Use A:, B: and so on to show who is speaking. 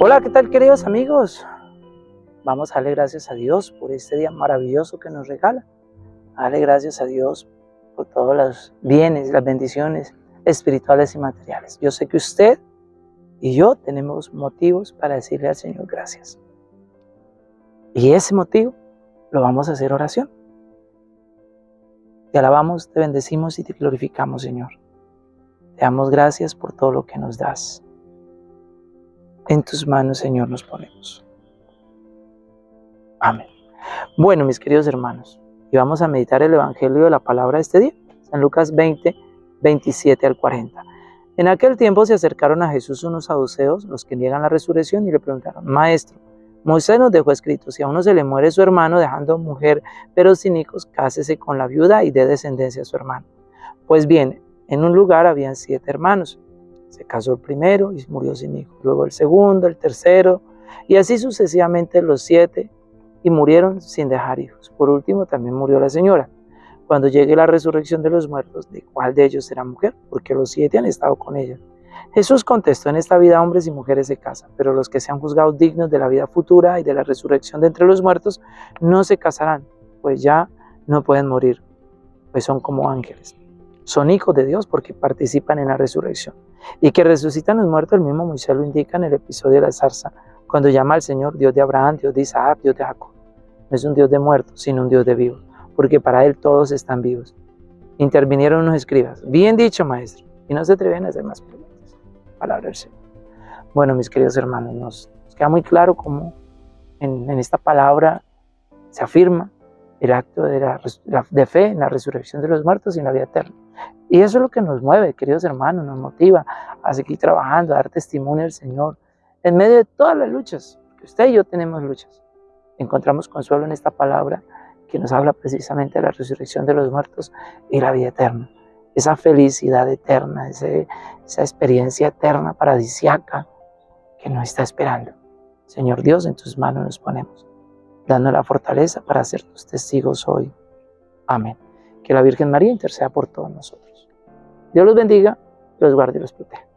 A: Hola, ¿qué tal queridos amigos? Vamos a darle gracias a Dios por este día maravilloso que nos regala. Darle gracias a Dios por todos los bienes, las bendiciones espirituales y materiales. Yo sé que usted y yo tenemos motivos para decirle al Señor gracias. Y ese motivo lo vamos a hacer oración. Te alabamos, te bendecimos y te glorificamos, Señor. Te damos gracias por todo lo que nos das. En tus manos, Señor, nos ponemos. Amén. Bueno, mis queridos hermanos, y vamos a meditar el Evangelio de la palabra de este día, San Lucas 20, 27 al 40. En aquel tiempo se acercaron a Jesús unos saduceos, los que niegan la resurrección, y le preguntaron, Maestro, Moisés nos dejó escrito, si a uno se le muere su hermano dejando mujer, pero sin hijos, cásese con la viuda y dé descendencia a su hermano. Pues bien, en un lugar habían siete hermanos. Se casó el primero y murió sin hijos. Luego el segundo, el tercero, y así sucesivamente los siete, y murieron sin dejar hijos. Por último, también murió la señora. Cuando llegue la resurrección de los muertos, ¿de cuál de ellos será mujer? Porque los siete han estado con ella. Jesús contestó, en esta vida hombres y mujeres se casan, pero los que sean juzgados dignos de la vida futura y de la resurrección de entre los muertos no se casarán, pues ya no pueden morir, pues son como ángeles. Son hijos de Dios porque participan en la resurrección y que resucitan los muertos, el mismo Moisés lo indica en el episodio de la zarza, cuando llama al Señor Dios de Abraham, Dios de Isaac, Dios de Jacob. No es un Dios de muertos, sino un Dios de vivos, porque para Él todos están vivos. Intervinieron unos escribas. Bien dicho, maestro. Y no se atreven a hacer más preguntas. Palabra del Señor. Bueno, mis queridos hermanos, nos, queda muy claro cómo en, esta palabra se afirma el acto de, de fe en la resurrección de los muertos y en la vida eterna. Y eso es lo que nos mueve, queridos hermanos, nos motiva a seguir trabajando, a dar testimonio al Señor. En medio de todas las luchas, usted y yo tenemos luchas, encontramos consuelo en esta palabra que nos habla precisamente de la resurrección de los muertos y la vida eterna. Esa felicidad eterna, esa experiencia eterna, paradisiaca, que nos está esperando. Señor Dios, en tus manos nos ponemos, dando la fortaleza para ser tus testigos hoy. Amén. Que la Virgen María interceda por todos nosotros. Dios los bendiga, los guarde y los proteja.